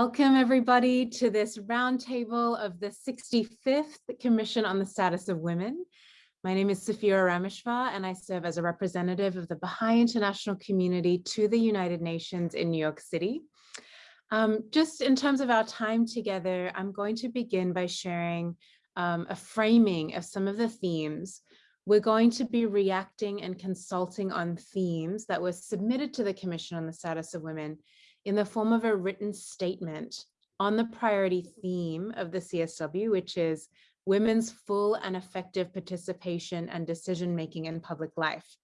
Welcome everybody to this roundtable of the 65th Commission on the Status of Women. My name is Saphira Rameshfar and I serve as a representative of the Baha'i International Community to the United Nations in New York City. Um, just in terms of our time together, I'm going to begin by sharing um, a framing of some of the themes. We're going to be reacting and consulting on themes that were submitted to the Commission on the Status of Women in the form of a written statement on the priority theme of the CSW, which is women's full and effective participation and decision-making in public life.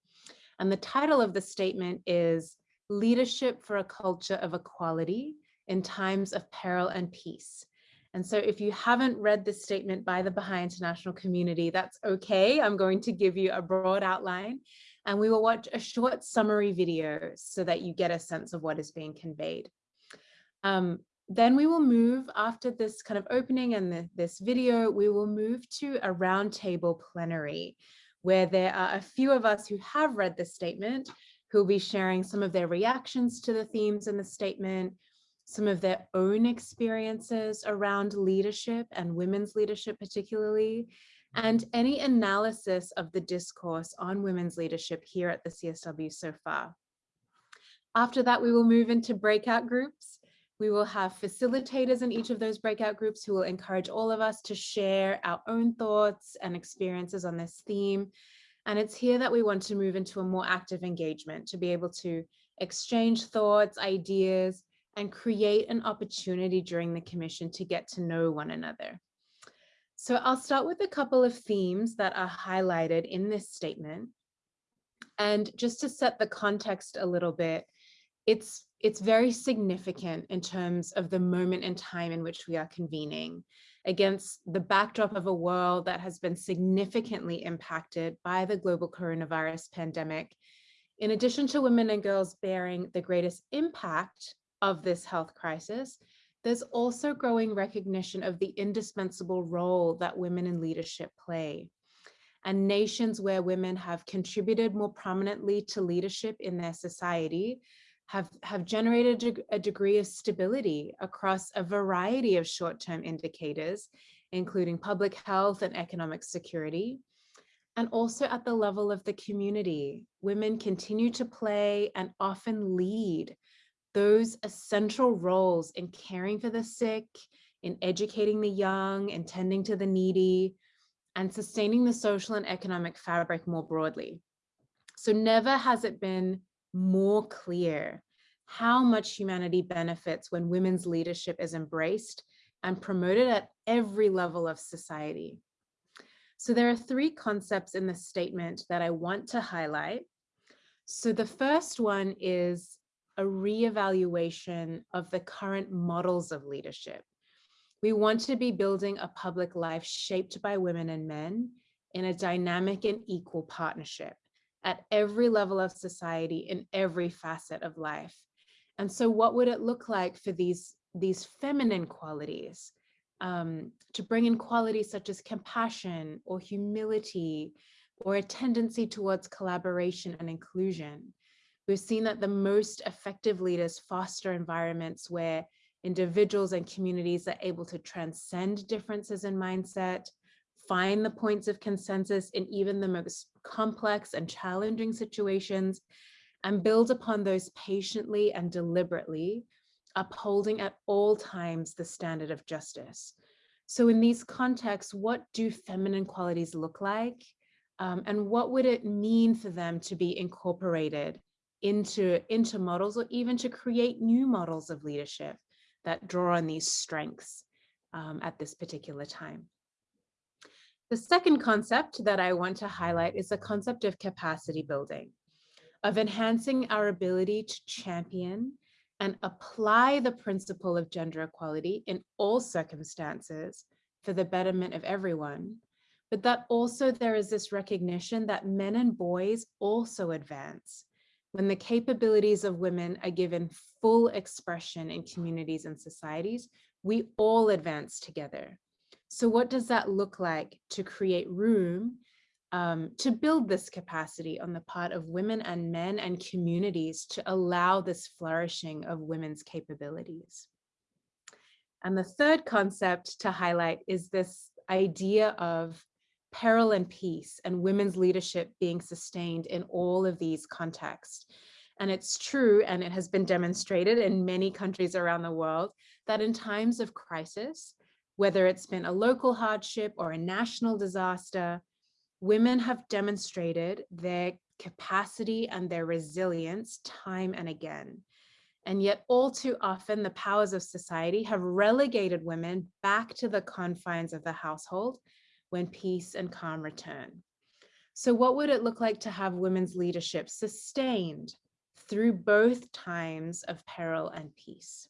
And the title of the statement is Leadership for a Culture of Equality in Times of Peril and Peace. And so if you haven't read this statement by the Baha'i International Community, that's okay. I'm going to give you a broad outline and we will watch a short summary video so that you get a sense of what is being conveyed. Um, then we will move after this kind of opening and the, this video, we will move to a roundtable plenary where there are a few of us who have read the statement who will be sharing some of their reactions to the themes in the statement, some of their own experiences around leadership and women's leadership particularly, and any analysis of the discourse on women's leadership here at the CSW so far. After that, we will move into breakout groups. We will have facilitators in each of those breakout groups who will encourage all of us to share our own thoughts and experiences on this theme. And it's here that we want to move into a more active engagement to be able to exchange thoughts, ideas, and create an opportunity during the commission to get to know one another. So I'll start with a couple of themes that are highlighted in this statement. And just to set the context a little bit, it's, it's very significant in terms of the moment in time in which we are convening against the backdrop of a world that has been significantly impacted by the global coronavirus pandemic. In addition to women and girls bearing the greatest impact of this health crisis, there's also growing recognition of the indispensable role that women in leadership play. And nations where women have contributed more prominently to leadership in their society have, have generated a degree of stability across a variety of short-term indicators, including public health and economic security. And also at the level of the community, women continue to play and often lead those essential roles in caring for the sick, in educating the young, and tending to the needy, and sustaining the social and economic fabric more broadly. So never has it been more clear how much humanity benefits when women's leadership is embraced and promoted at every level of society. So there are three concepts in the statement that I want to highlight. So the first one is a reevaluation of the current models of leadership. We want to be building a public life shaped by women and men in a dynamic and equal partnership at every level of society in every facet of life. And so what would it look like for these, these feminine qualities um, to bring in qualities such as compassion or humility or a tendency towards collaboration and inclusion? We've seen that the most effective leaders foster environments where individuals and communities are able to transcend differences in mindset, find the points of consensus in even the most complex and challenging situations, and build upon those patiently and deliberately, upholding at all times the standard of justice. So in these contexts, what do feminine qualities look like? Um, and what would it mean for them to be incorporated into, into models or even to create new models of leadership that draw on these strengths um, at this particular time. The second concept that I want to highlight is the concept of capacity building, of enhancing our ability to champion and apply the principle of gender equality in all circumstances for the betterment of everyone, but that also there is this recognition that men and boys also advance when the capabilities of women are given full expression in communities and societies, we all advance together. So what does that look like to create room um, to build this capacity on the part of women and men and communities to allow this flourishing of women's capabilities? And the third concept to highlight is this idea of peril and peace and women's leadership being sustained in all of these contexts. And it's true, and it has been demonstrated in many countries around the world, that in times of crisis, whether it's been a local hardship or a national disaster, women have demonstrated their capacity and their resilience time and again. And yet all too often the powers of society have relegated women back to the confines of the household when peace and calm return. So what would it look like to have women's leadership sustained through both times of peril and peace?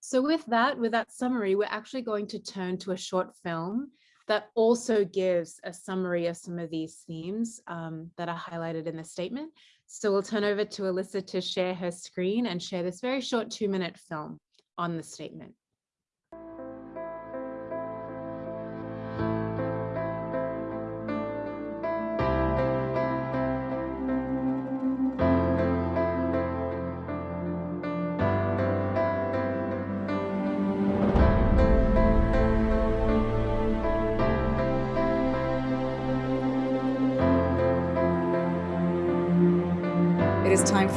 So with that, with that summary, we're actually going to turn to a short film that also gives a summary of some of these themes um, that are highlighted in the statement. So we'll turn over to Alyssa to share her screen and share this very short two minute film on the statement.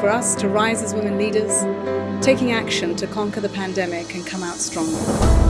For us to rise as women leaders, taking action to conquer the pandemic and come out stronger.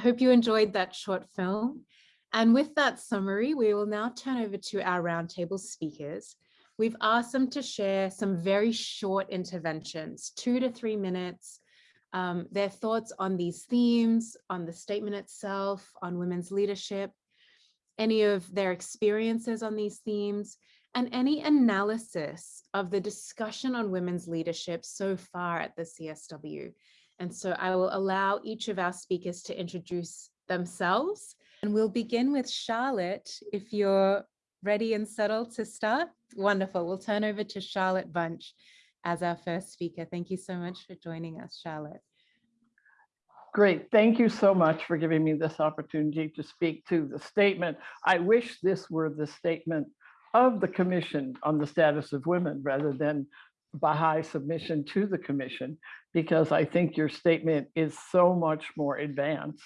Hope you enjoyed that short film. And with that summary, we will now turn over to our roundtable speakers. We've asked them to share some very short interventions, two to three minutes, um, their thoughts on these themes, on the statement itself, on women's leadership, any of their experiences on these themes, and any analysis of the discussion on women's leadership so far at the CSW. And so I will allow each of our speakers to introduce themselves. And we'll begin with Charlotte, if you're ready and settled to start. Wonderful. We'll turn over to Charlotte Bunch as our first speaker. Thank you so much for joining us, Charlotte. Great. Thank you so much for giving me this opportunity to speak to the statement. I wish this were the statement of the Commission on the Status of Women rather than Baha'i submission to the commission, because I think your statement is so much more advanced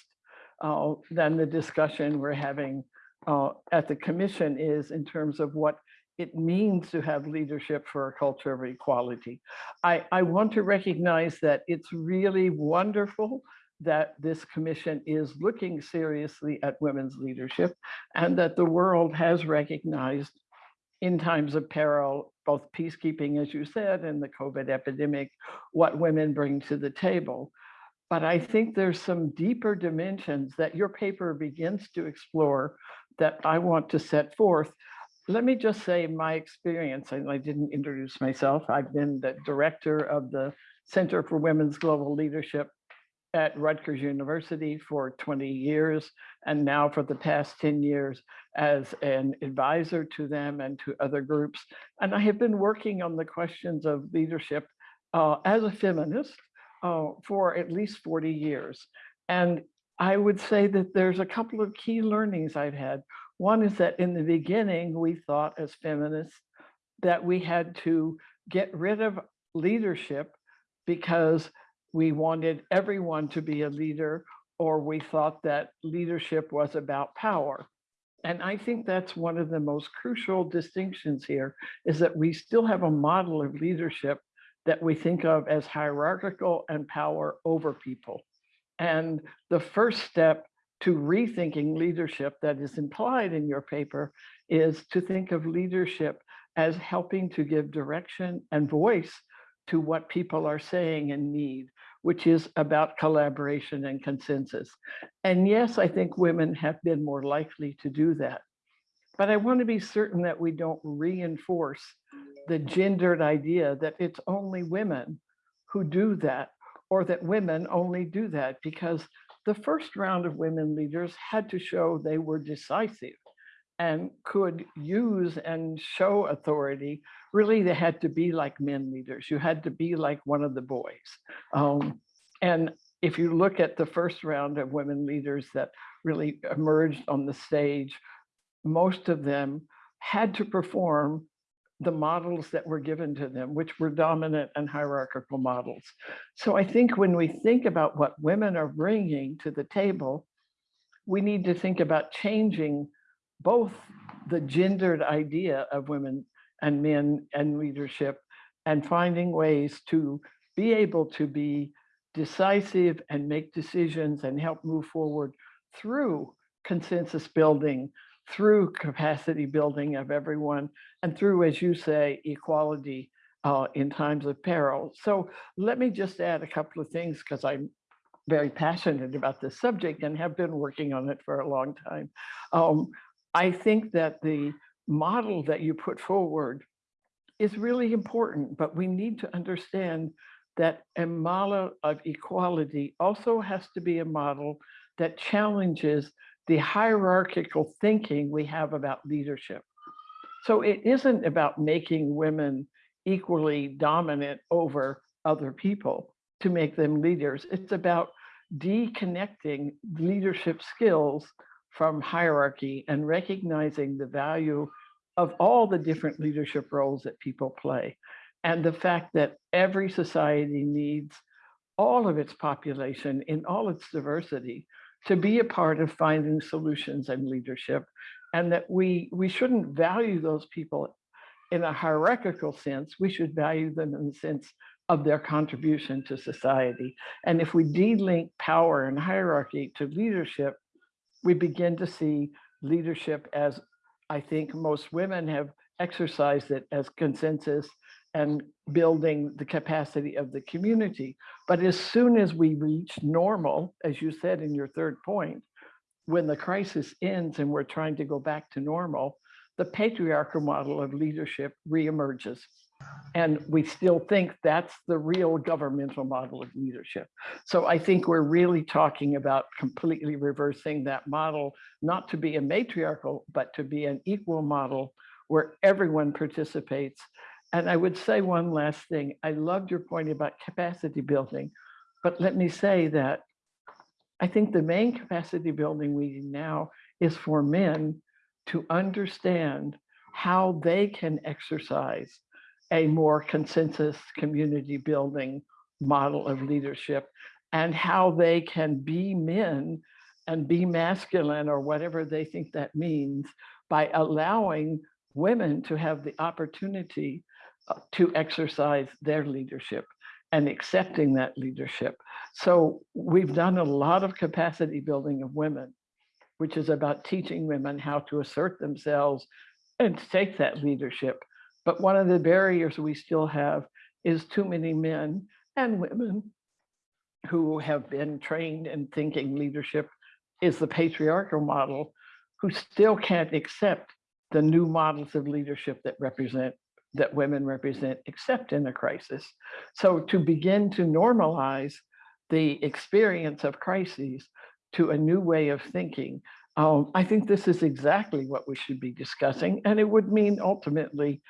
uh, than the discussion we're having uh, at the commission is in terms of what it means to have leadership for a culture of equality. I, I want to recognize that it's really wonderful that this commission is looking seriously at women's leadership and that the world has recognized in times of peril, both peacekeeping, as you said, and the COVID epidemic, what women bring to the table. But I think there's some deeper dimensions that your paper begins to explore that I want to set forth. Let me just say my experience, and I didn't introduce myself. I've been the director of the Center for Women's Global Leadership at Rutgers University for 20 years, and now for the past 10 years as an advisor to them and to other groups. And I have been working on the questions of leadership uh, as a feminist uh, for at least 40 years. And I would say that there's a couple of key learnings I've had. One is that in the beginning, we thought as feminists that we had to get rid of leadership because we wanted everyone to be a leader or we thought that leadership was about power. And I think that's one of the most crucial distinctions here is that we still have a model of leadership that we think of as hierarchical and power over people. And the first step to rethinking leadership that is implied in your paper is to think of leadership as helping to give direction and voice to what people are saying and need, which is about collaboration and consensus. And yes, I think women have been more likely to do that. But I want to be certain that we don't reinforce the gendered idea that it's only women who do that, or that women only do that, because the first round of women leaders had to show they were decisive and could use and show authority, really they had to be like men leaders. You had to be like one of the boys. Um, and if you look at the first round of women leaders that really emerged on the stage, most of them had to perform the models that were given to them, which were dominant and hierarchical models. So I think when we think about what women are bringing to the table, we need to think about changing both the gendered idea of women and men and leadership and finding ways to be able to be decisive and make decisions and help move forward through consensus building, through capacity building of everyone, and through, as you say, equality uh, in times of peril. So let me just add a couple of things because I'm very passionate about this subject and have been working on it for a long time. Um, I think that the model that you put forward is really important, but we need to understand that a model of equality also has to be a model that challenges the hierarchical thinking we have about leadership. So it isn't about making women equally dominant over other people to make them leaders. It's about deconnecting leadership skills from hierarchy and recognizing the value of all the different leadership roles that people play. And the fact that every society needs all of its population in all its diversity to be a part of finding solutions and leadership. And that we, we shouldn't value those people in a hierarchical sense, we should value them in the sense of their contribution to society. And if we de-link power and hierarchy to leadership, we begin to see leadership as I think most women have exercised it as consensus and building the capacity of the community. But as soon as we reach normal, as you said in your third point, when the crisis ends and we're trying to go back to normal, the patriarchal model of leadership reemerges. And we still think that's the real governmental model of leadership. So I think we're really talking about completely reversing that model, not to be a matriarchal, but to be an equal model where everyone participates. And I would say one last thing. I loved your point about capacity building, but let me say that I think the main capacity building we need now is for men to understand how they can exercise a more consensus community building model of leadership and how they can be men and be masculine or whatever they think that means by allowing women to have the opportunity uh, to exercise their leadership and accepting that leadership. So we've done a lot of capacity building of women, which is about teaching women how to assert themselves and take that leadership but one of the barriers we still have is too many men and women who have been trained in thinking leadership is the patriarchal model, who still can't accept the new models of leadership that represent that women represent, except in a crisis. So to begin to normalize the experience of crises to a new way of thinking, um, I think this is exactly what we should be discussing. And it would mean ultimately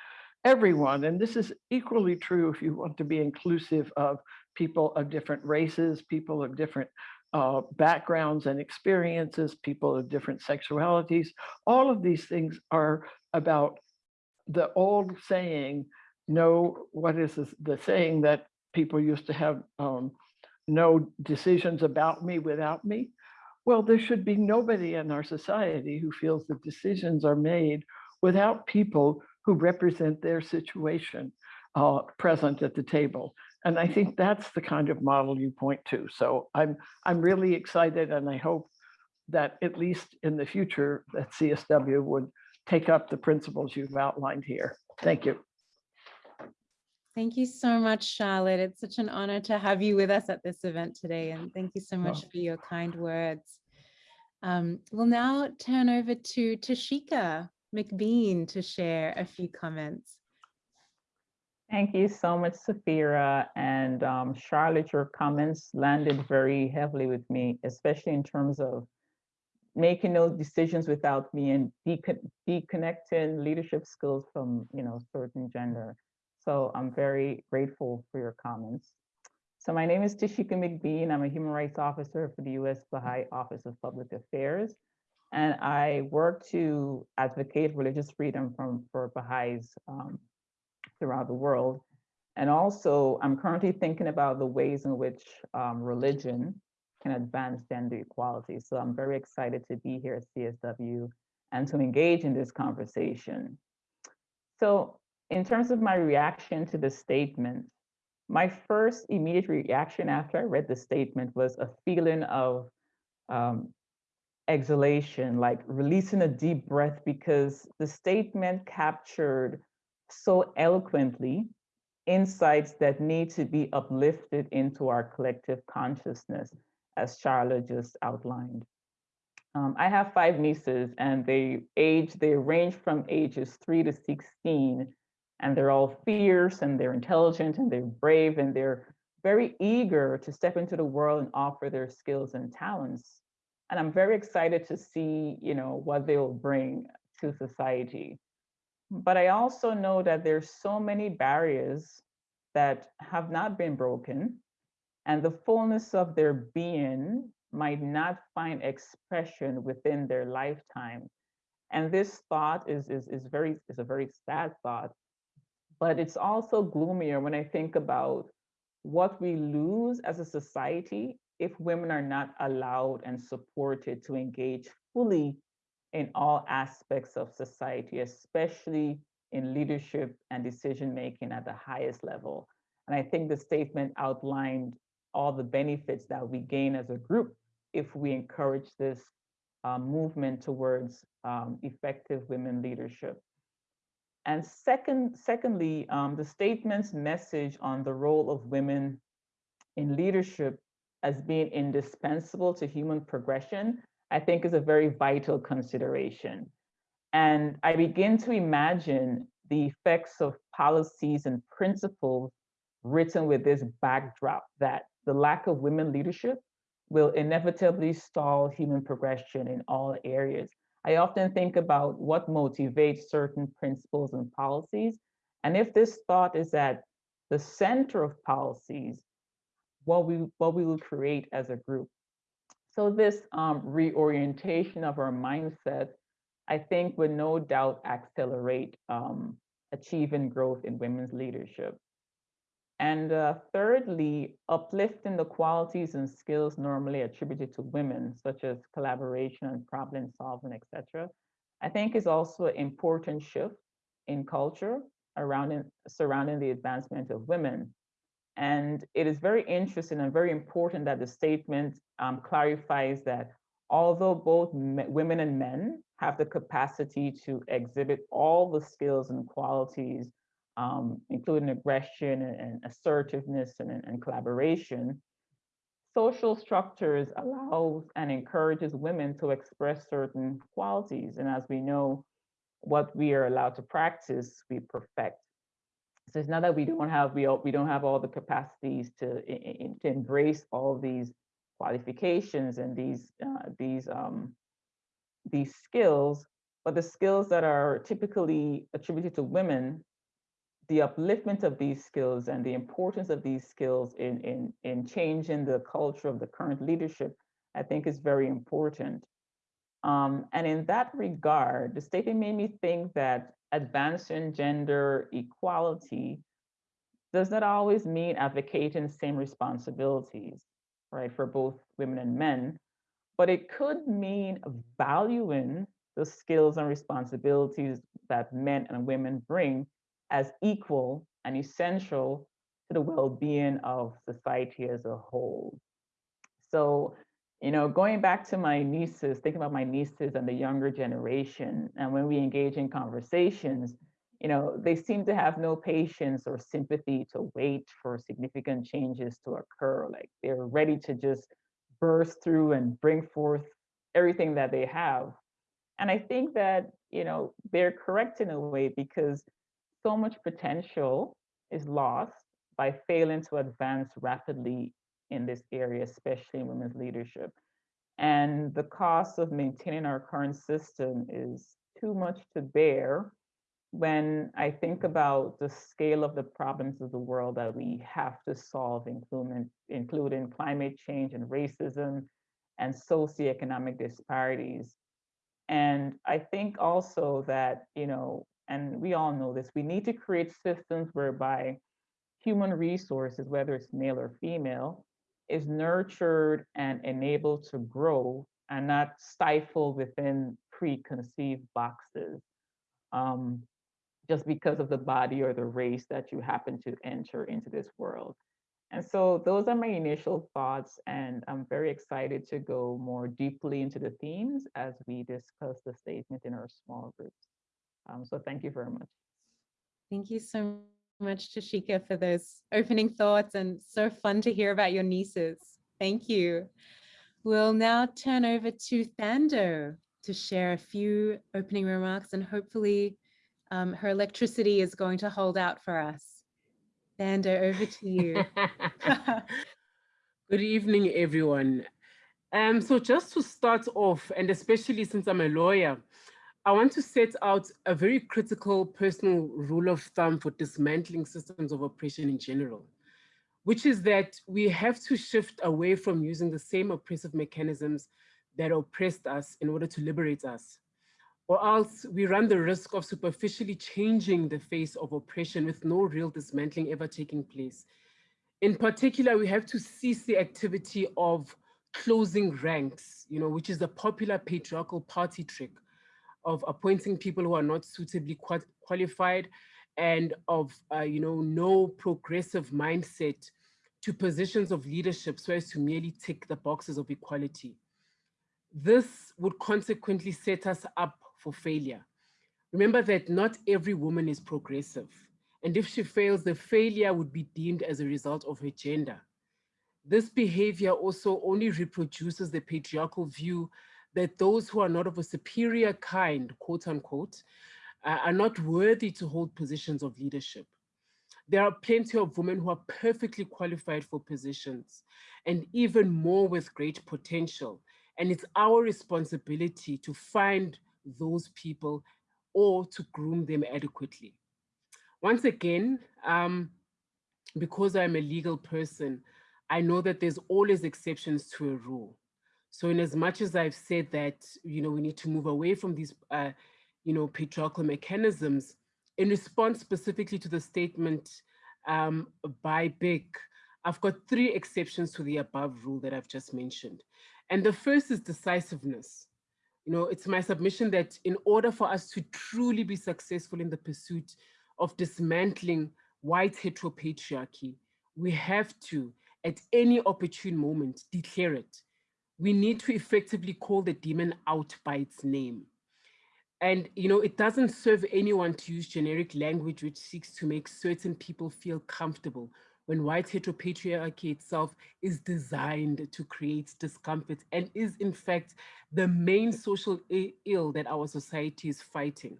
everyone, and this is equally true if you want to be inclusive of people of different races, people of different uh, backgrounds and experiences, people of different sexualities. All of these things are about the old saying, no, what is this, the saying that people used to have, um, no decisions about me without me? Well, there should be nobody in our society who feels that decisions are made without people who represent their situation uh, present at the table. And I think that's the kind of model you point to. So I'm, I'm really excited and I hope that at least in the future that CSW would take up the principles you've outlined here. Thank you. Thank you so much, Charlotte. It's such an honor to have you with us at this event today. And thank you so much Oh. for your kind words. Um, we'll now turn over to Tashika McBean to share a few comments. Thank you so much, Saphira. And um, Charlotte, your comments landed very heavily with me, especially in terms of making those decisions without me and decon- deconnecting leadership skills from, you know, certain gender. So I'm very grateful for your comments. So my name is Tashika McBean. I'm a human rights officer for the U.S. Baha'i Office of Public Affairs. And I work to advocate religious freedom from, for Baha'is um, throughout the world. And also, I'm currently thinking about the ways in which um, religion can advance gender equality. So I'm very excited to be here at CSW and to engage in this conversation. So in terms of my reaction to the statement, my first immediate reaction after I read the statement was a feeling of um, exhalation, like releasing a deep breath because the statement captured so eloquently insights that need to be uplifted into our collective consciousness, as Charlotte just outlined. Um, I have five nieces and they age, they range from ages three to 16, and they're all fierce and they're intelligent and they're brave and they're very eager to step into the world and offer their skills and talents. And I'm very excited to see, you know, what they will bring to society. But I also know that there's so many barriers that have not been broken and the fullness of their being might not find expression within their lifetime. And this thought is, is, is, very, is a very sad thought, but it's also gloomier when I think about what we lose as a society if women are not allowed and supported to engage fully in all aspects of society, especially in leadership and decision making at the highest level. And I think the statement outlined all the benefits that we gain as a group if we encourage this uh, movement towards um, effective women leadership. And second, secondly, um, the statement's message on the role of women in leadership as being indispensable to human progression, I think is a very vital consideration. And I begin to imagine the effects of policies and principles written with this backdrop that the lack of women leadership will inevitably stall human progression in all areas. I often think about what motivates certain principles and policies. And if this thought is at the center of policies, what we, what we will create as a group. So this um, reorientation of our mindset, I think would no doubt accelerate um, achieving growth in women's leadership. And uh, thirdly, uplifting the qualities and skills normally attributed to women, such as collaboration and problem solving, etc. I think is also an important shift in culture around in, surrounding the advancement of women. And it is very interesting and very important that the statement um, clarifies that although both women and men have the capacity to exhibit all the skills and qualities um, including aggression and, and assertiveness and, and, collaboration, social structures allows and encourages women to express certain qualities. And as we know, what we are allowed to practice, we perfect. So it's not that we don't have we, we don't have all the capacities to, in, to embrace all these qualifications and these uh, these um, these skills, but the skills that are typically attributed to women the upliftment of these skills and the importance of these skills in, in, in changing the culture of the current leadership, I think is very important. Um, and in that regard, the statement made me think that advancing gender equality does not always mean advocating same responsibilities, right, for both women and men, but it could mean valuing the skills and responsibilities that men and women bring as equal and essential to the well-being of society as a whole. So, you know, going back to my nieces, thinking about my nieces and the younger generation, and when we engage in conversations, you know, they seem to have no patience or sympathy to wait for significant changes to occur. Like they're ready to just burst through and bring forth everything that they have. And I think that, you know, they're correct in a way because so much potential is lost by failing to advance rapidly in this area, especially in women's leadership. And the cost of maintaining our current system is too much to bear when I think about the scale of the problems of the world that we have to solve, including, including climate change and racism and socioeconomic disparities. And I think also that, you know, and we all know this, we need to create systems whereby human resources, whether it's male or female, is nurtured and enabled to grow and not stifled within preconceived boxes um, just because of the body or the race that you happen to enter into this world. And so those are my initial thoughts, and I'm very excited to go more deeply into the themes as we discuss the statement in our small groups. Um, so thank you very much. Thank you so much, Tashika, for those opening thoughts and so fun to hear about your nieces. Thank you. We'll now turn over to Thando to share a few opening remarks and hopefully um, her electricity is going to hold out for us. Thando, over to you. Good evening, everyone. Um, so just to start off, and especially since I'm a lawyer, I want to set out a very critical personal rule of thumb for dismantling systems of oppression in general, which is that we have to shift away from using the same oppressive mechanisms that oppressed us in order to liberate us, or else we run the risk of superficially changing the face of oppression with no real dismantling ever taking place. In particular, we have to cease the activity of closing ranks, you know, which is a popular patriarchal party trick of appointing people who are not suitably qualified and of, uh, you know, no progressive mindset to positions of leadership so as to merely tick the boxes of equality. This would consequently set us up for failure. Remember that not every woman is progressive. And if she fails, the failure would be deemed as a result of her gender. This behavior also only reproduces the patriarchal view that those who are not of a superior kind, quote unquote, are not worthy to hold positions of leadership. There are plenty of women who are perfectly qualified for positions and even more with great potential. And it's our responsibility to find those people or to groom them adequately. Once again, um, because I'm a legal person, I know that there's always exceptions to a rule. So in as much as I've said that, you know, we need to move away from these, uh, you know, patriarchal mechanisms, in response specifically to the statement um, by BIC, I've got three exceptions to the above rule that I've just mentioned. And the first is decisiveness. You know, it's my submission that in order for us to truly be successful in the pursuit of dismantling white heteropatriarchy, we have to, at any opportune moment, declare it we need to effectively call the demon out by its name. And, you know, it doesn't serve anyone to use generic language which seeks to make certain people feel comfortable when white heteropatriarchy itself is designed to create discomfort and is in fact the main social ill that our society is fighting.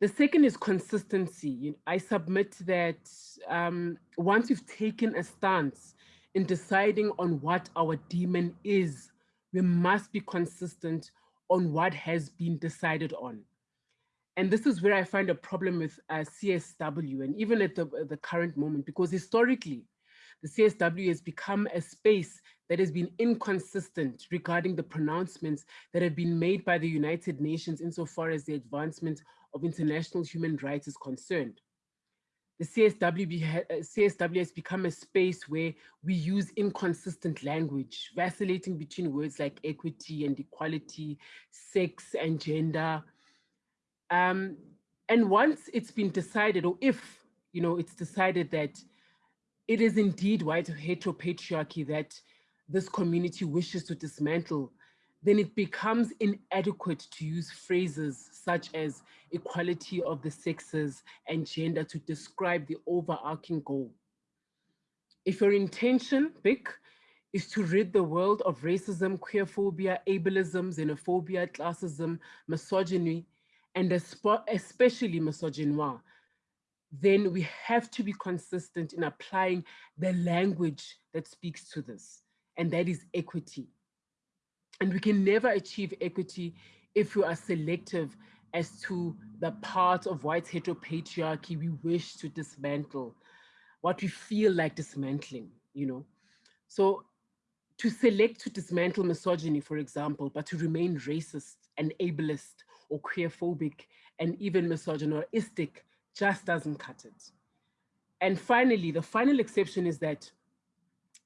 The second is consistency. I submit that um, once you've taken a stance in deciding on what our demon is, we must be consistent on what has been decided on. And this is where I find a problem with uh, CSW and even at the, the current moment, because historically, the CSW has become a space that has been inconsistent regarding the pronouncements that have been made by the United Nations insofar as the advancement of international human rights is concerned. The CSW, uh, has become a space where we use inconsistent language, vacillating between words like equity and equality, sex and gender. Um, and once it's been decided, or if you know it's decided that it is indeed white heteropatriarchy that this community wishes to dismantle, then it becomes inadequate to use phrases such as equality of the sexes and gender to describe the overarching goal. If your intention, BIC, is to rid the world of racism, queerphobia, ableism, xenophobia, classism, misogyny, and especially misogynoir, then we have to be consistent in applying the language that speaks to this, and that is equity. And we can never achieve equity if we are selective as to the part of white heteropatriarchy we wish to dismantle, what we feel like dismantling, you know. So to select to dismantle misogyny, for example, but to remain racist and ableist or queerphobic and even misogynistic just doesn't cut it. And finally, the final exception is that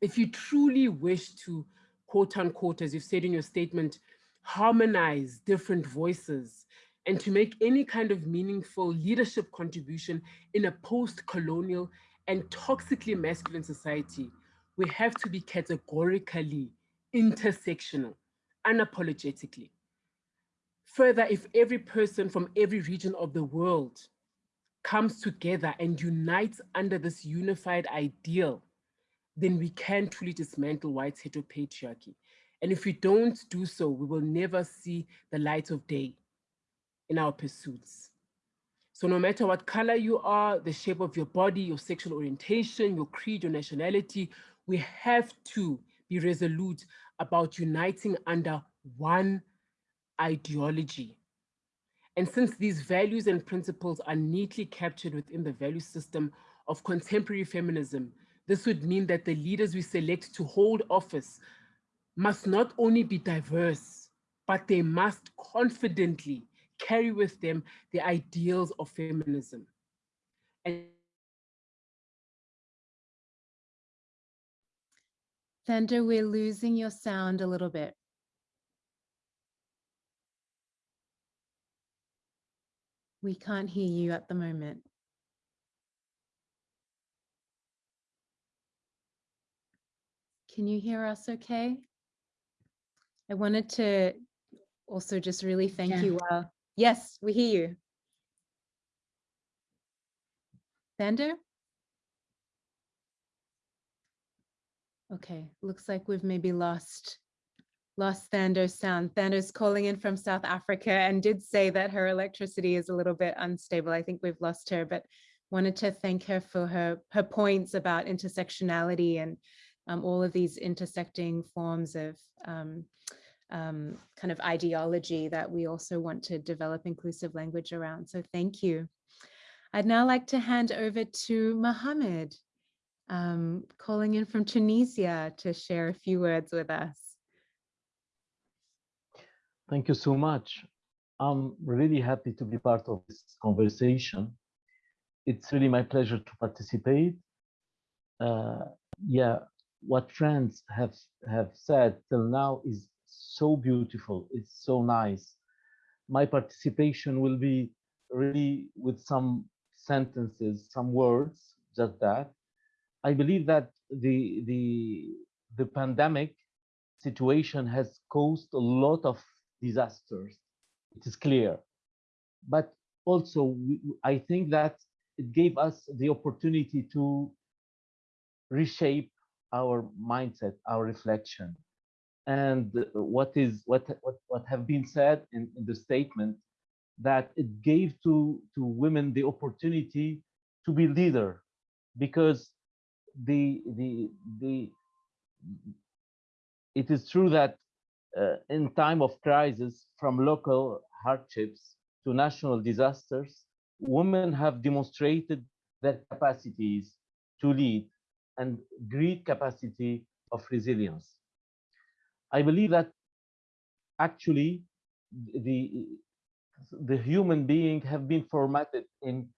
if you truly wish to quote unquote, as you've said in your statement, harmonize different voices and to make any kind of meaningful leadership contribution in a post-colonial and toxically masculine society, we have to be categorically intersectional, unapologetically. Further, if every person from every region of the world comes together and unites under this unified ideal then we can truly dismantle white heteropatriarchy. And if we don't do so, we will never see the light of day in our pursuits. So no matter what color you are, the shape of your body, your sexual orientation, your creed, your nationality, we have to be resolute about uniting under one ideology. And since these values and principles are neatly captured within the value system of contemporary feminism, this would mean that the leaders we select to hold office must not only be diverse, but they must confidently carry with them the ideals of feminism. And Thando, we're losing your sound a little bit. We can't hear you at the moment. Can you hear us okay? I wanted to also just really thank Yeah. you. Uh, yes, we hear you. Thando? Okay, looks like we've maybe lost lost Thando's sound. Thando's calling in from South Africa and did say that her electricity is a little bit unstable. I think we've lost her, but wanted to thank her for her her points about intersectionality and um, all of these intersecting forms of um, um, kind of ideology that we also want to develop inclusive language around. So thank you. I'd now like to hand over to Mohammed, um, calling in from Tunisia to share a few words with us. Thank you so much. I'm really happy to be part of this conversation. It's really my pleasure to participate. Uh, yeah, what friends have have said till now is so beautiful it's so nice. My participation will be really with some sentences some words just that. I believe that the the the pandemic situation has caused a lot of disasters it is clear. But also we, i think that it gave us the opportunity to reshape our mindset, our reflection. And what is what what, what have been said in, in the statement that it gave to, to women the opportunity to be leader because the the the it is true that uh, in time of crisis from local hardships to national disasters, women have demonstrated their capacities to lead and great capacity of resilience. I believe that actually the the human being have been formatted in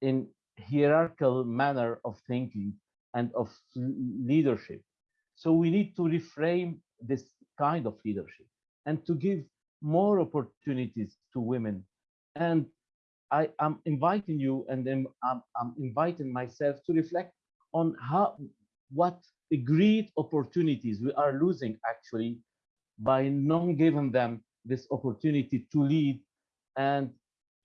in hierarchical manner of thinking and of leadership. So we need to reframe this kind of leadership and to give more opportunities to women. And I am inviting you and then I'm, I'm inviting myself to reflect on how what great opportunities we are losing actually by not giving them this opportunity to lead and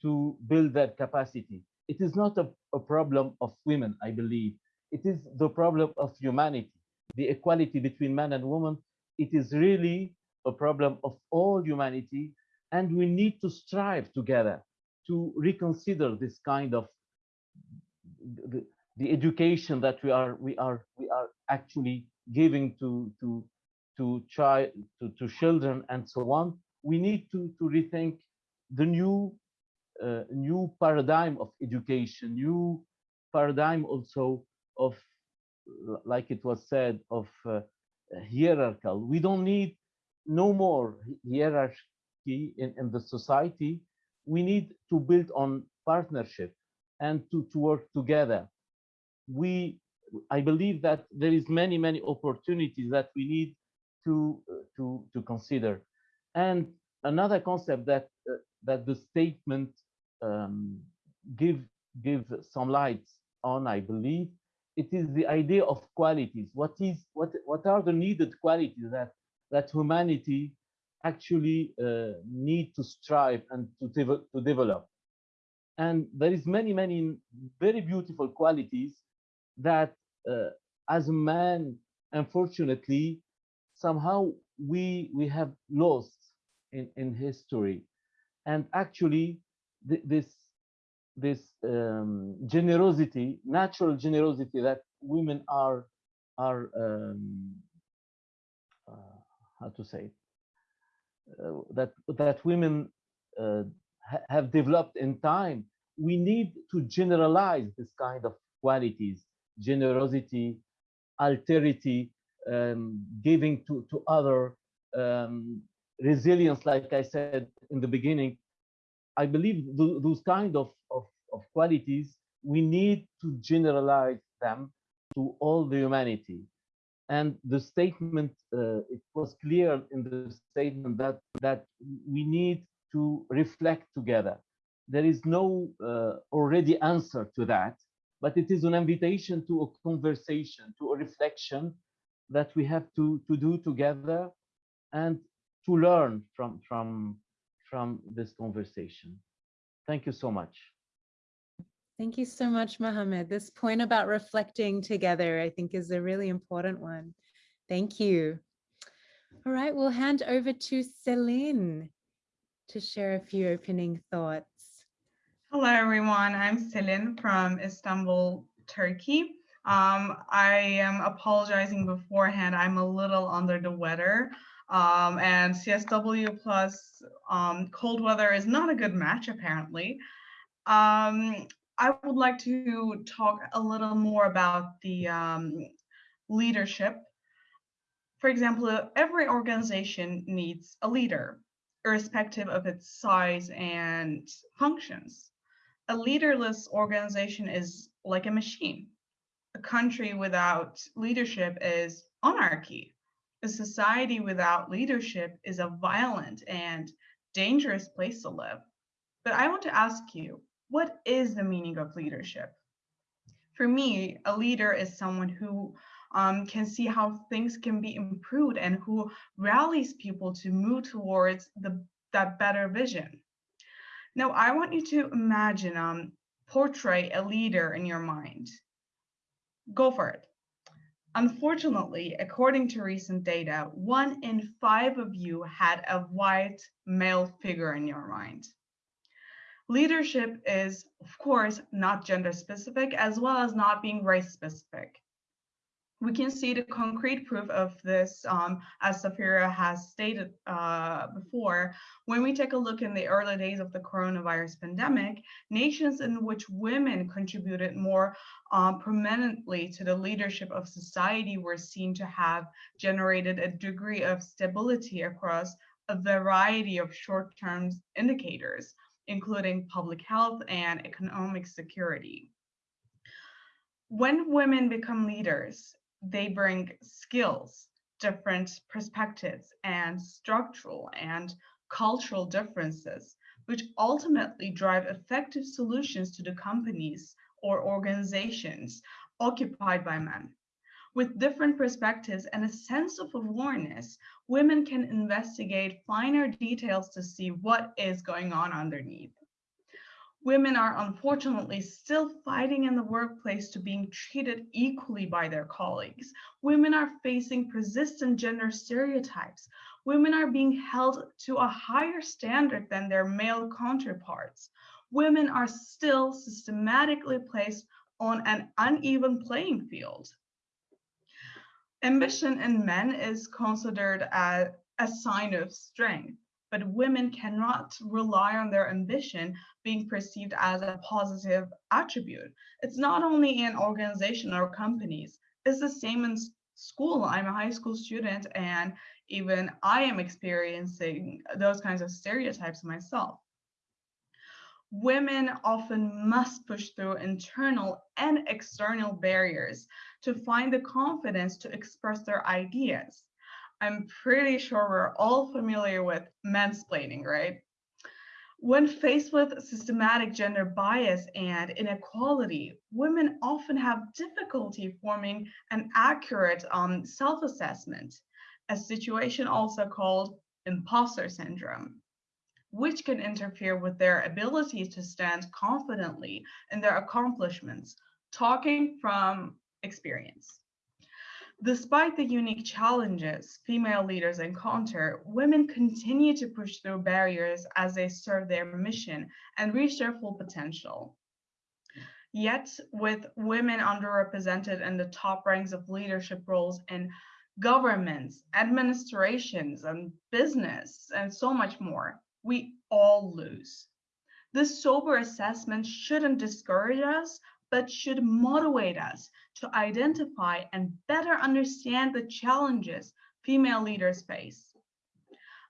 to build their capacity. It is not a, a problem of women, I believe. It is the problem of humanity, the equality between man and woman. It is really a problem of all humanity. And we need to strive together to reconsider this kind of the, education that we are we are we are actually giving to to to child to, to children and so on we need to to rethink the new uh, new paradigm of education new paradigm also of like it was said of uh, hierarchical. We don't need no more hierarchy in, in the society. We need to build on partnership and to, to work together we i believe that there is many many opportunities that we need to uh, to to consider. And another concept that uh, that the statement um, give give some lights on i believe it is the idea of qualities. What is what what are the needed qualities that that humanity actually uh, need to strive and to, de to develop? And there is many many very beautiful qualities that uh, as a man, unfortunately, somehow we we have lost in in history, and actually th this this um, generosity, natural generosity that women are are um, uh, how to say uh, that that women uh, ha have developed in time. We need to generalize this kind of qualities generosity, alterity, um, giving to, to other, um, resilience, like I said in the beginning. I believe th those kind of, of, of qualities, we need to generalize them to all the humanity. And the statement, uh, it was clear in the statement that, that we need to reflect together. There is no uh, already answer to that but it is an invitation to a conversation, to a reflection that we have to, to do together and to learn from, from, from this conversation. Thank you so much. Thank you so much, Mohammed. This point about reflecting together, I think is a really important one. Thank you. All right, we'll hand over to Celine to share a few opening thoughts. Hello, everyone. I'm Selin from Istanbul, Turkey. Um, I am apologizing beforehand. I'm a little under the weather. Um, and CSW plus um, cold weather is not a good match, apparently. Um, I would like to talk a little more about the um, leadership. For example, every organization needs a leader, irrespective of its size and functions a leaderless organization is like a machine. A country without leadership is anarchy. A society without leadership is a violent and dangerous place to live. But I want to ask you, what is the meaning of leadership? For me, a leader is someone who um, can see how things can be improved and who rallies people to move towards the, that better vision. Now, I want you to imagine, um, portray a leader in your mind. Go for it. Unfortunately, according to recent data, one in five of you had a white male figure in your mind. Leadership is, of course, not gender specific, as well as not being race specific. We can see the concrete proof of this, um, as Saphira has stated uh, before, when we take a look in the early days of the coronavirus pandemic, nations in which women contributed more um, prominently to the leadership of society were seen to have generated a degree of stability across a variety of short-term indicators, including public health and economic security. When women become leaders, they bring skills, different perspectives, and structural and cultural differences, which ultimately drive effective solutions to the companies or organizations occupied by men. With different perspectives and a sense of awareness, women can investigate finer details to see what is going on underneath women are unfortunately still fighting in the workplace to being treated equally by their colleagues. Women are facing persistent gender stereotypes. Women are being held to a higher standard than their male counterparts. Women are still systematically placed on an uneven playing field. Ambition in men is considered a, a sign of strength but women cannot rely on their ambition being perceived as a positive attribute. It's not only in organization or companies, it's the same in school. I'm a high school student and even I am experiencing those kinds of stereotypes myself. Women often must push through internal and external barriers to find the confidence to express their ideas. I'm pretty sure we're all familiar with mansplaining, right? When faced with systematic gender bias and inequality, women often have difficulty forming an accurate um, self-assessment, a situation also called imposter syndrome, which can interfere with their ability to stand confidently in their accomplishments, talking from experience. Despite the unique challenges female leaders encounter, women continue to push through barriers as they serve their mission and reach their full potential. Yet, with women underrepresented in the top ranks of leadership roles in governments, administrations, and business, and so much more, we all lose. This sober assessment shouldn't discourage us, but should motivate us to identify and better understand the challenges female leaders face.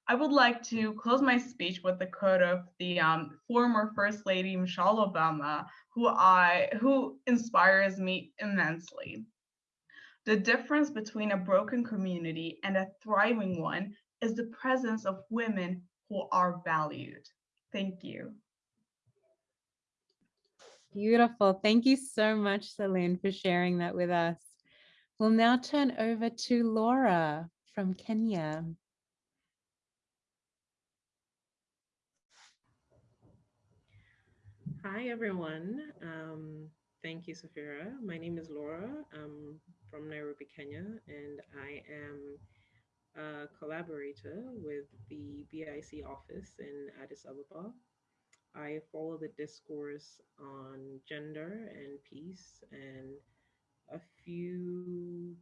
I would like to close my speech with the quote of the um, former First Lady Michelle Obama, who I who inspires me immensely. The difference between a broken community and a thriving one is the presence of women who are valued. Thank you. Beautiful. Thank you so much, Celine, for sharing that with us. We'll now turn over to Laura from Kenya. Hi, everyone. Um, thank you, Saphira. My name is Laura. I'm from Nairobi, Kenya, and I am a collaborator with the BIC office in Addis Ababa. I follow the discourse on gender and peace and a few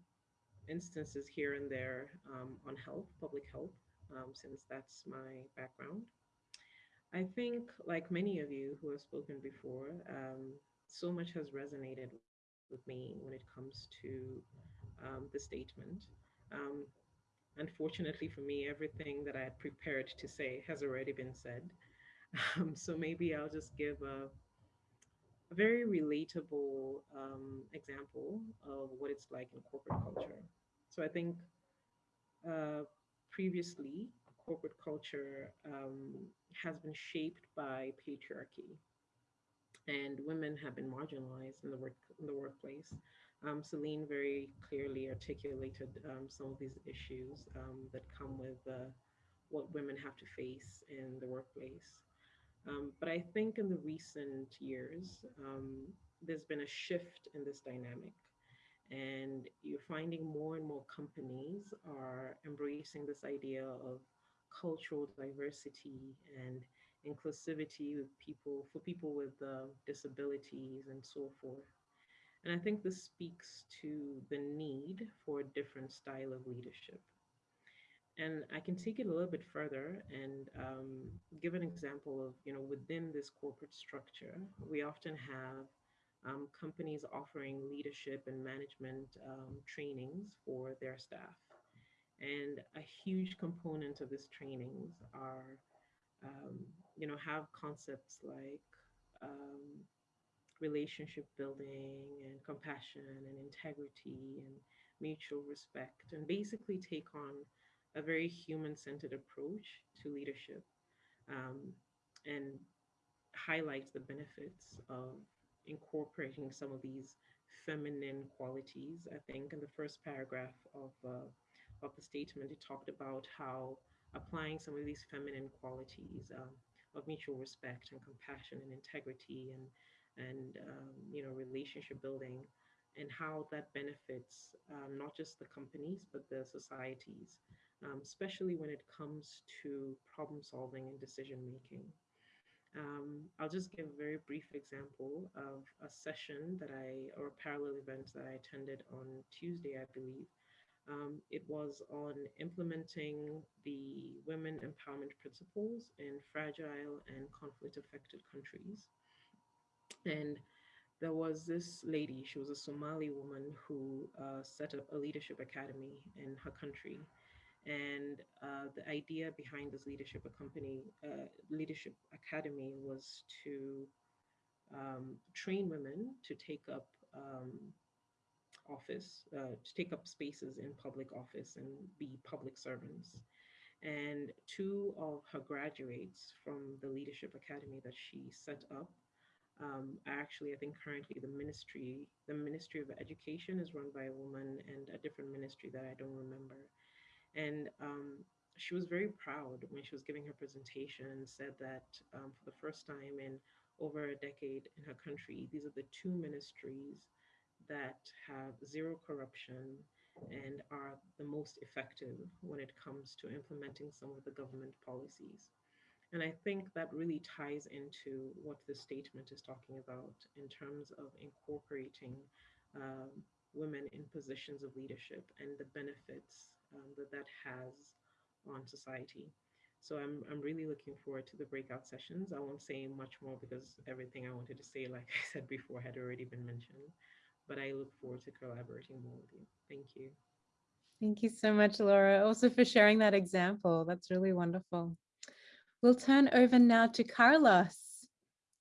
instances here and there um, on health, public health, um, since that's my background. I think, like many of you who have spoken before, um, so much has resonated with me when it comes to um, the statement. Um, unfortunately for me, everything that I had prepared to say has already been said. Um, so maybe I'll just give a, a very relatable um, example of what it's like in corporate culture. So I think uh, previously, corporate culture um, has been shaped by patriarchy, and women have been marginalized in the work in the workplace. Um, Celine very clearly articulated um, some of these issues um, that come with uh, what women have to face in the workplace. Um, but I think in the recent years, um, there's been a shift in this dynamic. And you're finding more and more companies are embracing this idea of cultural diversity and inclusivity with people for people with uh, disabilities and so forth. And I think this speaks to the need for a different style of leadership. And I can take it a little bit further and um, give an example of, you know, within this corporate structure, we often have um, companies offering leadership and management um, trainings for their staff. And a huge component of these trainings are, um, you know, have concepts like um, relationship building and compassion and integrity and mutual respect, and basically take on a very human-centered approach to leadership um, and highlights the benefits of incorporating some of these feminine qualities. I think in the first paragraph of, uh, of the statement, it talked about how applying some of these feminine qualities um, of mutual respect and compassion and integrity and, and um, you know, relationship building and how that benefits um, not just the companies, but the societies, um, especially when it comes to problem solving and decision making. Um, I'll just give a very brief example of a session that I, or a parallel event that I attended on Tuesday, I believe. Um, it was on implementing the women empowerment principles in fragile and conflict affected countries. And there was this lady, she was a Somali woman who uh, set up a leadership academy in her country. And uh, the idea behind this leadership company, uh, leadership academy was to um, train women to take up um, office, uh, to take up spaces in public office and be public servants. And two of her graduates from the leadership academy that she set up um, actually, I think currently the ministry, the Ministry of Education is run by a woman and a different ministry that I don't remember. And um, she was very proud when she was giving her presentation and said that um, for the first time in over a decade in her country, these are the two ministries that have zero corruption and are the most effective when it comes to implementing some of the government policies. And I think that really ties into what the statement is talking about in terms of incorporating um, women in positions of leadership and the benefits um, that that has on society. So I'm, I'm really looking forward to the breakout sessions. I won't say much more because everything I wanted to say, like I said before, had already been mentioned. But I look forward to collaborating more with you. Thank you. Thank you so much, Laura, also for sharing that example. That's really wonderful. We'll turn over now to Carlos,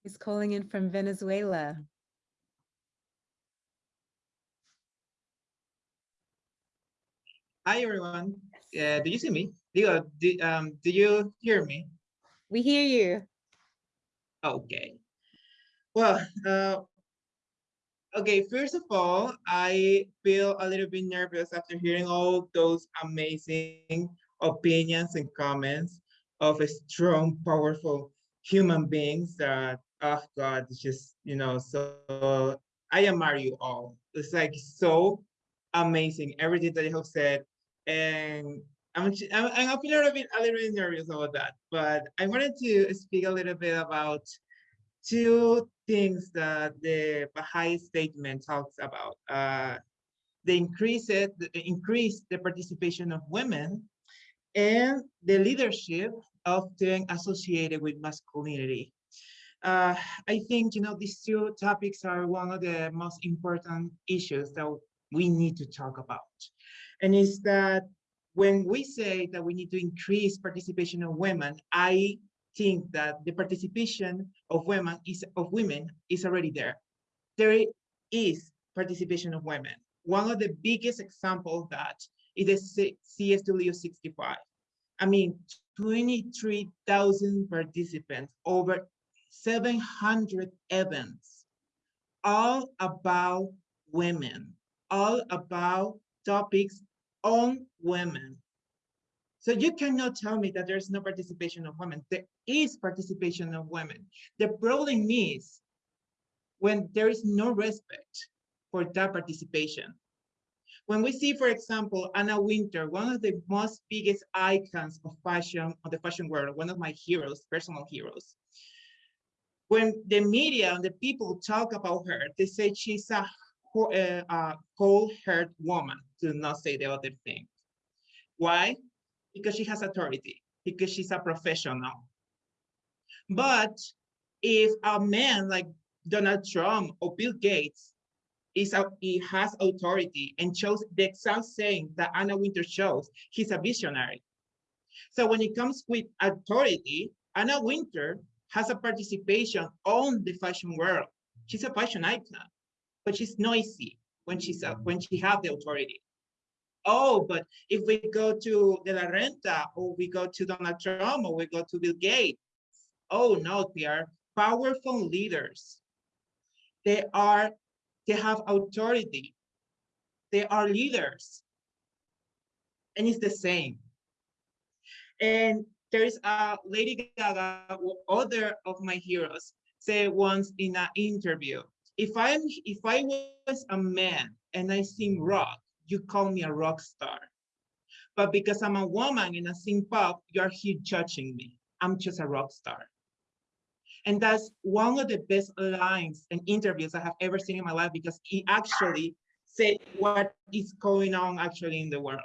who's calling in from Venezuela. Hi, everyone. Uh, do you see me? Do, do, um, do you hear me? We hear you. Okay. Well, uh, okay, first of all, I feel a little bit nervous after hearing all those amazing opinions and comments of a strong, powerful human beings that, oh God, it's just, you know, so I admire you all. It's like so amazing, everything that you have said and I'm, I'm, I'm a little bit, a little bit nervous about that, but I wanted to speak a little bit about two things that the Baha'i statement talks about. Uh, the increase, it, increase the participation of women and the leadership often associated with masculinity. Uh, I think, you know, these two topics are one of the most important issues that we need to talk about and is that when we say that we need to increase participation of women, I think that the participation of women is of women is already there. There is participation of women. One of the biggest examples of that is the CSW 65. I mean, 23,000 participants, over 700 events, all about women, all about topics on women. So you cannot tell me that there's no participation of women. There is participation of women. The problem is when there is no respect for that participation. When we see, for example, Anna Wintour, one of the most biggest icons of fashion, of the fashion world, one of my heroes, personal heroes, when the media and the people talk about her, they say she's a co- uh, uh, cold-hearted woman, to not say the other thing. Why? Because she has authority, because she's a professional. But if a man like Donald Trump or Bill Gates is a, he has authority and shows the exact same that Anna Wintour shows, he's a visionary. So when it comes with authority, Anna Wintour has a participation on the fashion world. She's a fashion icon, but she's noisy when she's a, when she have the authority. Oh, but if we go to De La Renta or we go to Donald Trump or we go to Bill Gates, oh no, they are powerful leaders. They are, they have authority. They are leaders. And it's the same. And there's a Lady Gaga, other of my heroes, said once in an interview, if I'm if I was a man and I sing rock, you call me a rock star. But because I'm a woman and I sing pop, you're here judging me. I'm just a rock star. And that's one of the best lines and interviews I have ever seen in my life because he actually said what is going on actually in the world.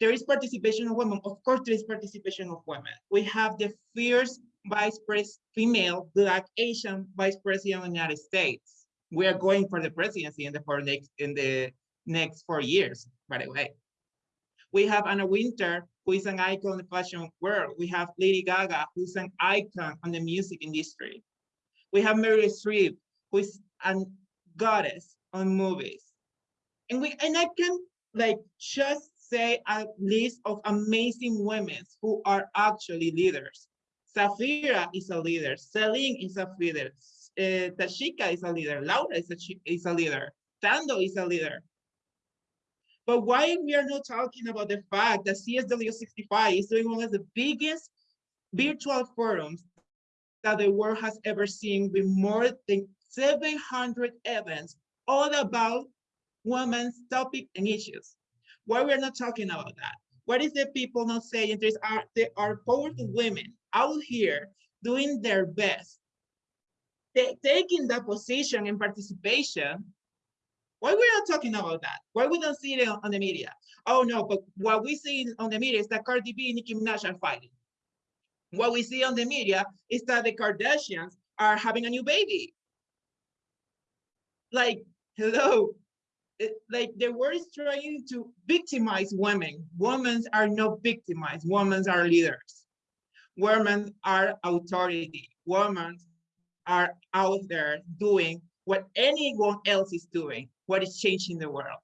There is participation of women. Of course, there is participation of women. We have the fierce vice president, female, black, Asian vice president of the United States. We are going for the presidency in the for next in the next four years, by the way. We have Anna Wintour, who is an icon in the fashion world. We have Lady Gaga, who's an icon on the music industry. We have Meryl Streep, who is a goddess on movies. And we and I can like just say a list of amazing women who are actually leaders. Saphira is a leader, Celine is a leader, uh, Tashika is a leader, Laura is a, is a leader, Thando is a leader. But why we are not talking about the fact that CSW65 is doing one of the biggest virtual forums that the world has ever seen with more than 700 events all about women's topic and issues. Why we're not talking about that? What is the people not saying? There's are there are powerful women out here doing their best, taking that position and participation. Why we're not talking about that? Why we don't see it on, on the media? Oh no, but what we see on the media is that Cardi B and Nicki Minaj are fighting. What we see on the media is that the Kardashians are having a new baby. Like, hello, it, like the world is trying to victimize women. Women are not victimized. Women are leaders. Women are authority. Women are out there doing what anyone else is doing, what is changing the world.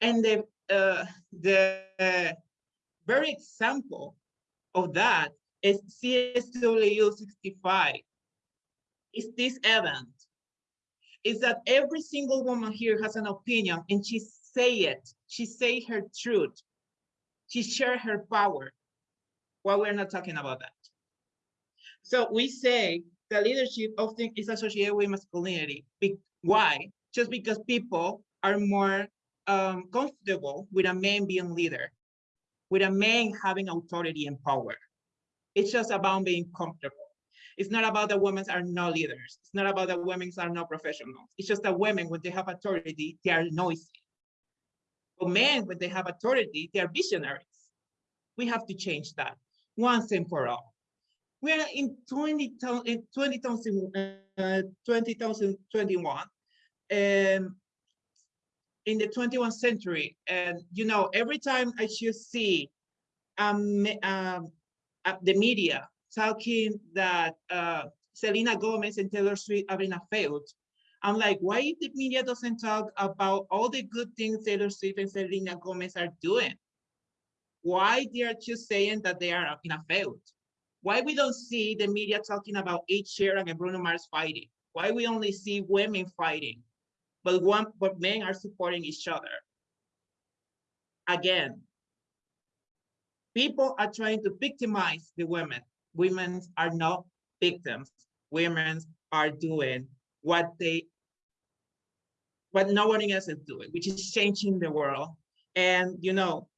And the uh, the uh, very example of that is CSW 65. Is this event is that every single woman here has an opinion and she say it. She say her truth. She share her power. Well, we're not talking about that. So we say the leadership often is associated with masculinity. Be why? Just because people are more um, comfortable with a man being leader, with a man having authority and power. It's just about being comfortable. It's not about the women are not leaders. It's not about the women are not professionals. It's just that women, when they have authority, they are noisy. But men, when they have authority, they are visionaries. We have to change that once and for all. We are in 20, in 20,000, uh, 2021, um, in the 21st century. And, you know, every time I should see um, um, uh, the media talking that uh, Selena Gomez and Taylor Swift are in a feud. I'm like, why the media doesn't talk about all the good things Taylor Swift and Selena Gomez are doing? Why they are just saying that they are in a feud? Why we don't see the media talking about Ed Sheeran and Bruno Mars fighting? Why we only see women fighting, but one but men are supporting each other? Again, people are trying to victimize the women women are not victims. Women are doing what they, what no one else is doing, which is changing the world. And you know,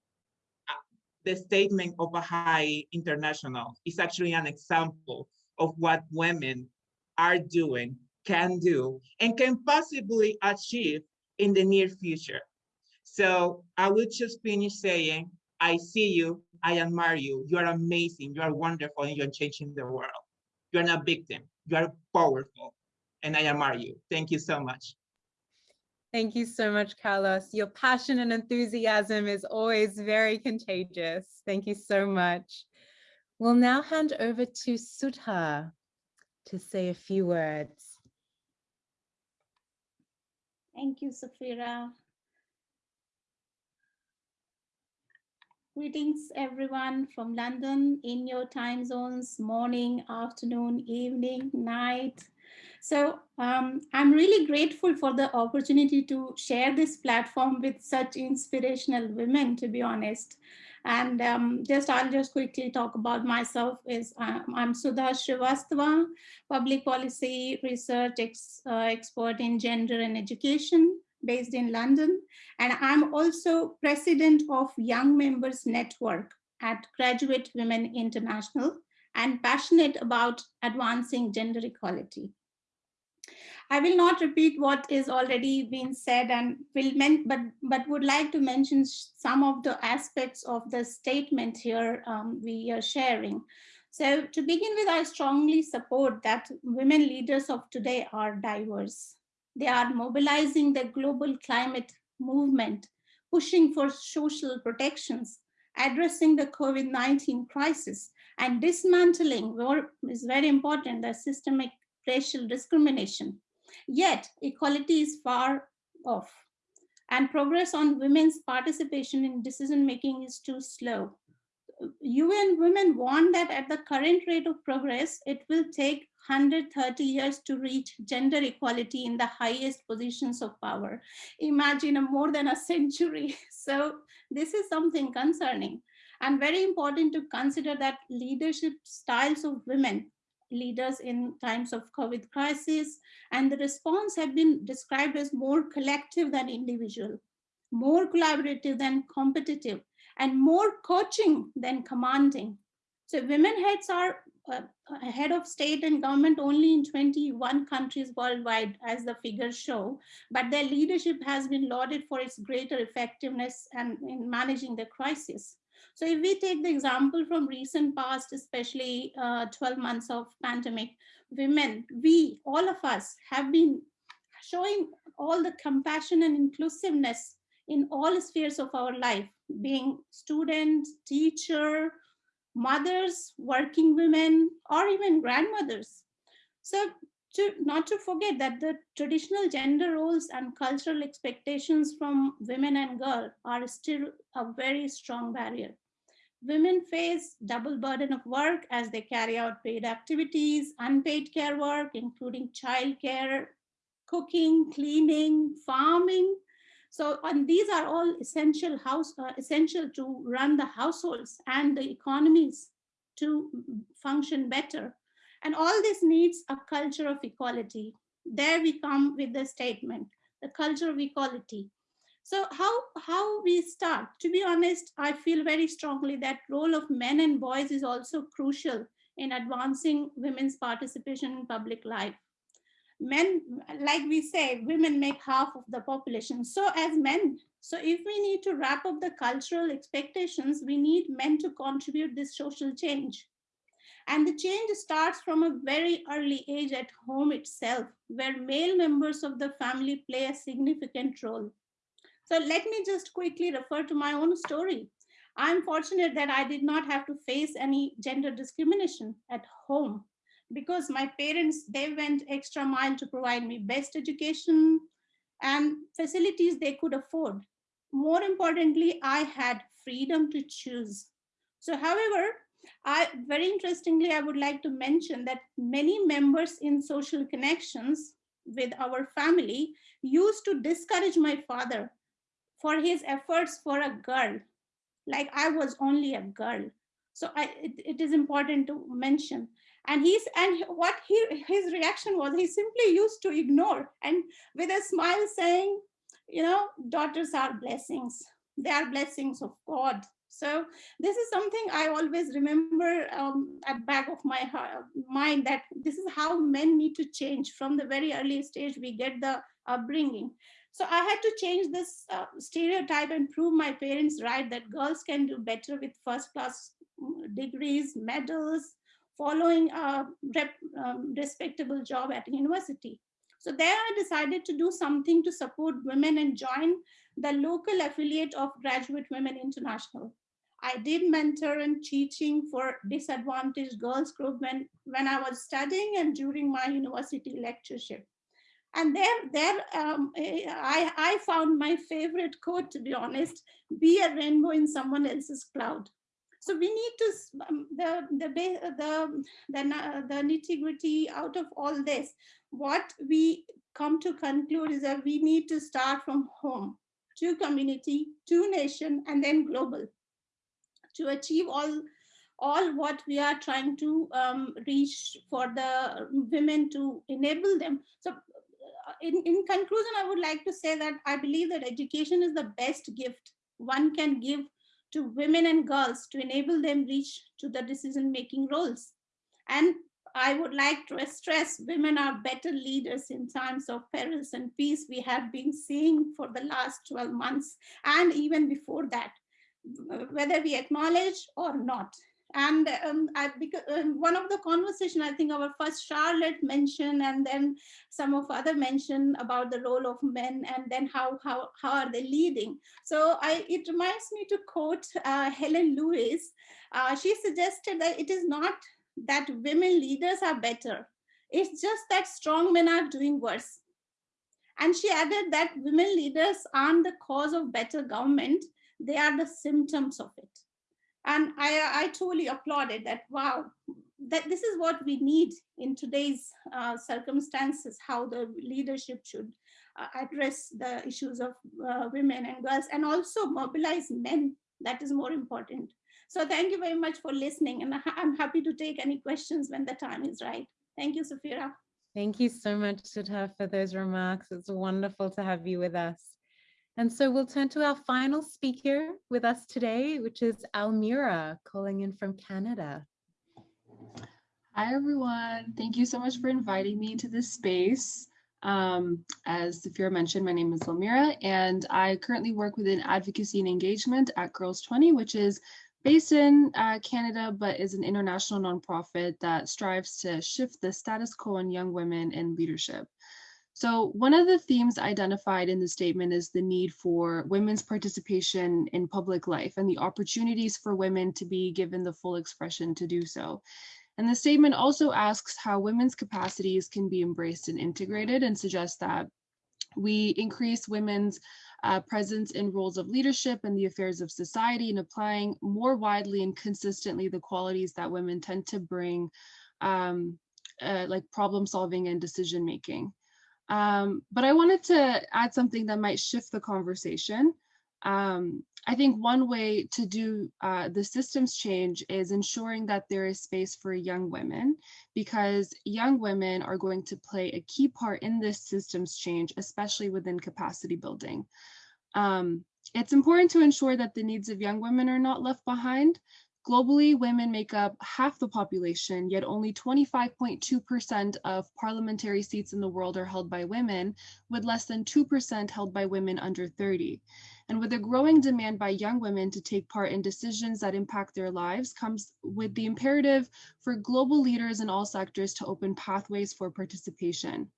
the statement of Baha'i International is actually an example of what women are doing can do and can possibly achieve in the near future. So I will just finish saying, I see you, I admire you, you are amazing, you are wonderful, and you're changing the world. You're not a victim, you are powerful, and I admire you. Thank you so much. Thank you so much, Carlos. Your passion and enthusiasm is always very contagious. Thank you so much. We'll now hand over to Sudha to say a few words. Thank you, Saphira. Greetings, everyone from London in your time zones, morning, afternoon, evening, night. So um, I'm really grateful for the opportunity to share this platform with such inspirational women, to be honest. And um, just I'll just quickly talk about myself. Is um, I'm Sudha Srivastava, public policy research ex, uh, expert in gender and education based in London. And I'm also president of Young Members Network at Graduate Women International and passionate about advancing gender equality. I will not repeat what is already been said and will men but but would like to mention some of the aspects of the statement here um, we are sharing. So to begin with, I strongly support that women leaders of today are diverse. They are mobilizing the global climate movement, pushing for social protections, addressing the COVID-19 crisis, and dismantling, is very important, the systemic racial discrimination. Yet equality is far off and progress on women's participation in decision-making is too slow. UN Women warn that at the current rate of progress, it will take 130 years to reach gender equality in the highest positions of power. Imagine a more than a century. So this is something concerning and very important to consider that leadership styles of women leaders in times of COVID crisis, and the response have been described as more collective than individual, more collaborative than competitive, and more coaching than commanding. So women heads are uh, head of state and government only in 21 countries worldwide, as the figures show, but their leadership has been lauded for its greater effectiveness and in managing the crisis. So if we take the example from recent past, especially uh, 12 months of pandemic, women, we, all of us have been showing all the compassion and inclusiveness in all spheres of our life, being student, teacher, mothers, working women, or even grandmothers. So to, not to forget that the traditional gender roles and cultural expectations from women and girls are still a very strong barrier. Women face double burden of work as they carry out paid activities, unpaid care work, including childcare, cooking, cleaning, farming. So, and these are all essential house uh, essential to run the households and the economies to function better. And all this needs a culture of equality. There we come with the statement, the culture of equality. So how, how we start? To be honest, I feel very strongly that role of men and boys is also crucial in advancing women's participation in public life. Men, like we say, women make half of the population. So as men, so if we need to wrap up the cultural expectations, we need men to contribute this social change. And the change starts from a very early age at home itself, where male members of the family play a significant role. So let me just quickly refer to my own story. I'm fortunate that I did not have to face any gender discrimination at home because my parents, they went extra mile to provide me best education and facilities they could afford. More importantly, I had freedom to choose. So however, I very interestingly, I would like to mention that many members in social connections with our family used to discourage my father for his efforts for a girl, like I was only a girl. So I, it, it is important to mention. And he's and what he his reaction was he simply used to ignore and with a smile saying, you know, daughters are blessings. They are blessings of God. So this is something I always remember um, at back of my mind that this is how men need to change from the very early stage we get the upbringing. So I had to change this uh, stereotype and prove my parents right that girls can do better with first class mm, degrees, medals, following a rep, um, respectable job at university. So there I decided to do something to support women and join the local affiliate of Graduate Women International. I did mentor and teaching for disadvantaged girls group when, when I was studying and during my university lectureship. And there, there um, I, I found my favorite quote, to be honest, be a rainbow in someone else's cloud. So we need to, um, the, the, the, the, the nitty gritty out of all this, what we come to conclude is that we need to start from home to community, to nation, and then global to achieve all all what we are trying to um, reach for the women to enable them. So uh, in, in conclusion, I would like to say that I believe that education is the best gift one can give to women and girls to enable them reach to the decision-making roles. And I would like to stress women are better leaders in times of perils and peace we have been seeing for the last 12 months and even before that whether we acknowledge or not. And um, I, because, um, one of the conversation, I think our first Charlotte mentioned, and then some of other mentioned about the role of men, and then how how how are they leading? So I, it reminds me to quote uh, Helen Lewis. Uh, she suggested that it is not that women leaders are better; it's just that strong men are doing worse. And she added that women leaders aren't the cause of better government, they are the symptoms of it. And I, I totally applauded that, wow, that this is what we need in today's uh, circumstances, how the leadership should uh, address the issues of uh, women and girls and also mobilize men. That is more important. So thank you very much for listening. And I'm happy to take any questions when the time is right. Thank you, Saphira. Thank you so much, Sudha, for those remarks. It's wonderful to have you with us. And so we'll turn to our final speaker with us today, which is Almira calling in from Canada. Hi, everyone. Thank you so much for inviting me to this space. Um, as Saphira mentioned, my name is Almira, and I currently work within advocacy and engagement at Girls 20, which is based in uh, Canada, but is an international nonprofit that strives to shift the status quo on young women in leadership. So one of the themes identified in the statement is the need for women's participation in public life and the opportunities for women to be given the full expression to do so. And the statement also asks how women's capacities can be embraced and integrated and suggests that we increase women's uh, presence in roles of leadership and the affairs of society and applying more widely and consistently the qualities that women tend to bring um, uh, like problem solving and decision making. Um, but I wanted to add something that might shift the conversation. Um, I think one way to do uh, the systems change is ensuring that there is space for young women because young women are going to play a key part in this systems change, especially within capacity building. Um, it's important to ensure that the needs of young women are not left behind. Globally, women make up half the population, yet only 25.2% of parliamentary seats in the world are held by women, with less than 2% held by women under 30. And with a growing demand by young women to take part in decisions that impact their lives comes with the imperative for global leaders in all sectors to open pathways for participation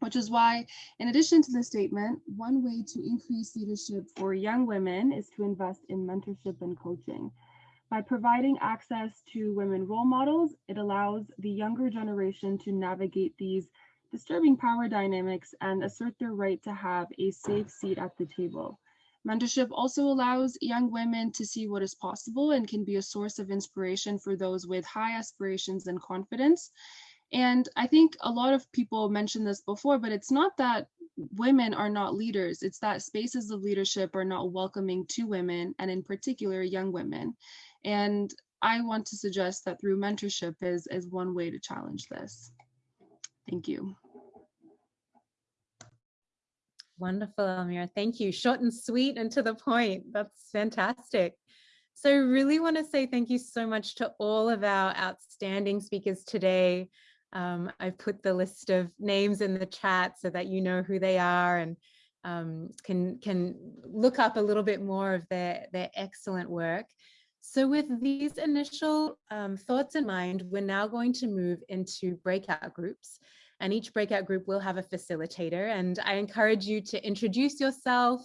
which is why, in addition to the statement, one way to increase leadership for young women is to invest in mentorship and coaching. By providing access to women role models, it allows the younger generation to navigate these disturbing power dynamics and assert their right to have a safe seat at the table. Mentorship also allows young women to see what is possible and can be a source of inspiration for those with high aspirations and confidence. And I think a lot of people mentioned this before, but it's not that women are not leaders. It's that spaces of leadership are not welcoming to women, and in particular, young women. And I want to suggest that through mentorship is, is one way to challenge this. Thank you. Wonderful, Almira. Thank you. Short and sweet and to the point. That's fantastic. So I really want to say thank you so much to all of our outstanding speakers today. Um, I've put the list of names in the chat so that you know who they are and um, can, can look up a little bit more of their, their excellent work. So with these initial um, thoughts in mind, we're now going to move into breakout groups and each breakout group will have a facilitator and I encourage you to introduce yourself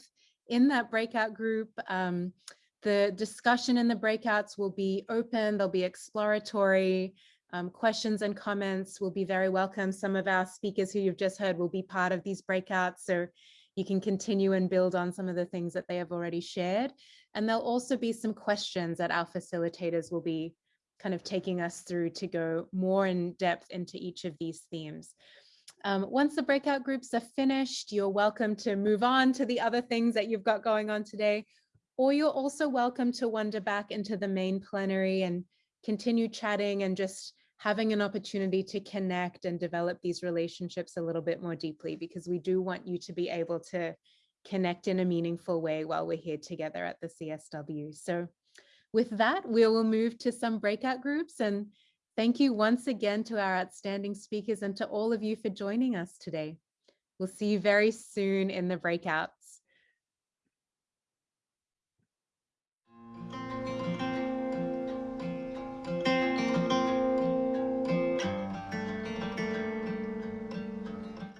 in that breakout group. Um, the discussion in the breakouts will be open, they'll be exploratory, um, questions and comments will be very welcome. Some of our speakers who you've just heard will be part of these breakouts, so you can continue and build on some of the things that they have already shared. And there'll also be some questions that our facilitators will be kind of taking us through to go more in depth into each of these themes. Um, once the breakout groups are finished, you're welcome to move on to the other things that you've got going on today, or you're also welcome to wander back into the main plenary and continue chatting and just having an opportunity to connect and develop these relationships a little bit more deeply because we do want you to be able to connect in a meaningful way while we're here together at the CSW. So with that, we will move to some breakout groups and thank you once again to our outstanding speakers and to all of you for joining us today. We'll see you very soon in the breakout.